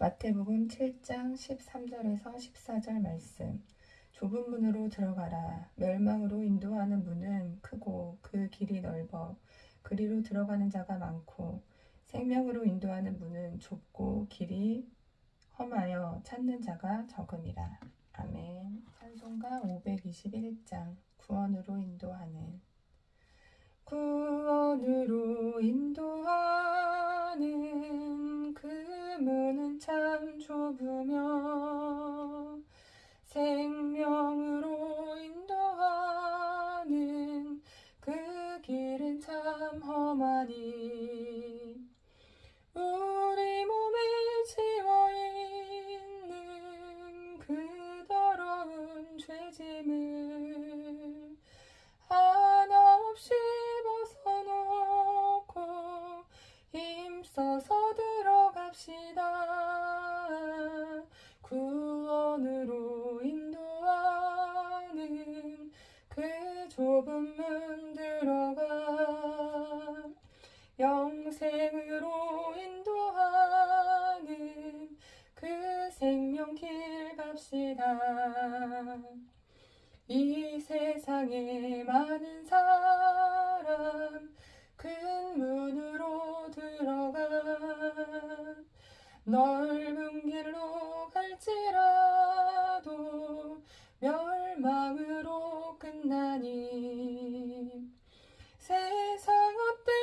마태복음 7장 13절에서 14절 말씀. 좁은 문으로 들어가라. 멸망으로 인도하는 문은 크고 그 길이 넓어 그리로 들어가는 자가 많고 생명으로 인도하는 문은 좁고 길이 험하여 찾는 자가 적음이라. 아멘. 찬송가 521장 구원으로 인도하는 구원으로 인도하 참 험하니 우리 몸에 지워 있는 그 더러운 죄짐을 하나 없이 벗어놓고 힘써서 들어갑시다. 구원으로 인도하는 그 좁은 문 들어가 갑시다. 이 세상에 많은 사람 큰 문으로 들어가 넓은 길로 갈지라도 멸망으로 끝나니 세상 헛된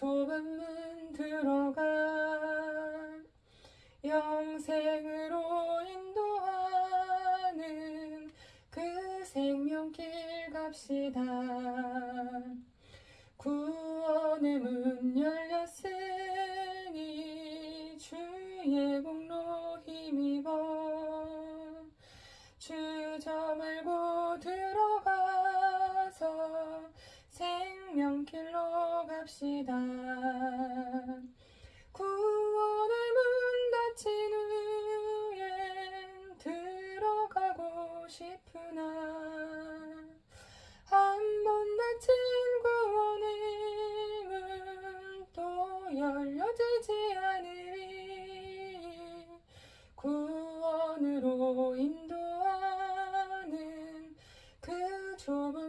좁은 문 들어가 영생으로 인도하는 그 생명길 갑시다. 구원의 문 열렸으니 주의 공로 힘입어 주저 말고 들어가서 생명길로 갑시다. 구원의 문 닫힌 후엔 들어가고 싶으나 한 번 닫힌 구원의 문 또 열려지지 않으리 구원으로 인도하는 그 좁은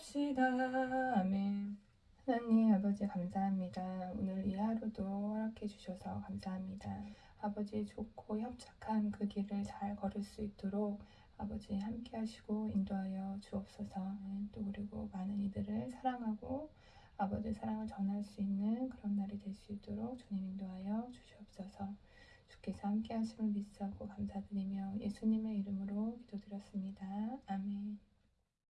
갑시다 아멘 하나님 아버지 감사합니다. 오늘 이 하루도 허락해 주셔서 감사합니다. 아버지 좋고 협착한 그 길을 잘 걸을 수 있도록 아버지 함께 하시고 인도하여 주옵소서. 또 그리고 많은 이들을 사랑하고 아버지 사랑을 전할 수 있는 그런 날이 될 수 있도록 주님 인도하여 주시옵소서. 주께서 함께 하심을 믿사고 감사드리며 예수님의 이름으로 기도드렸습니다. 아멘.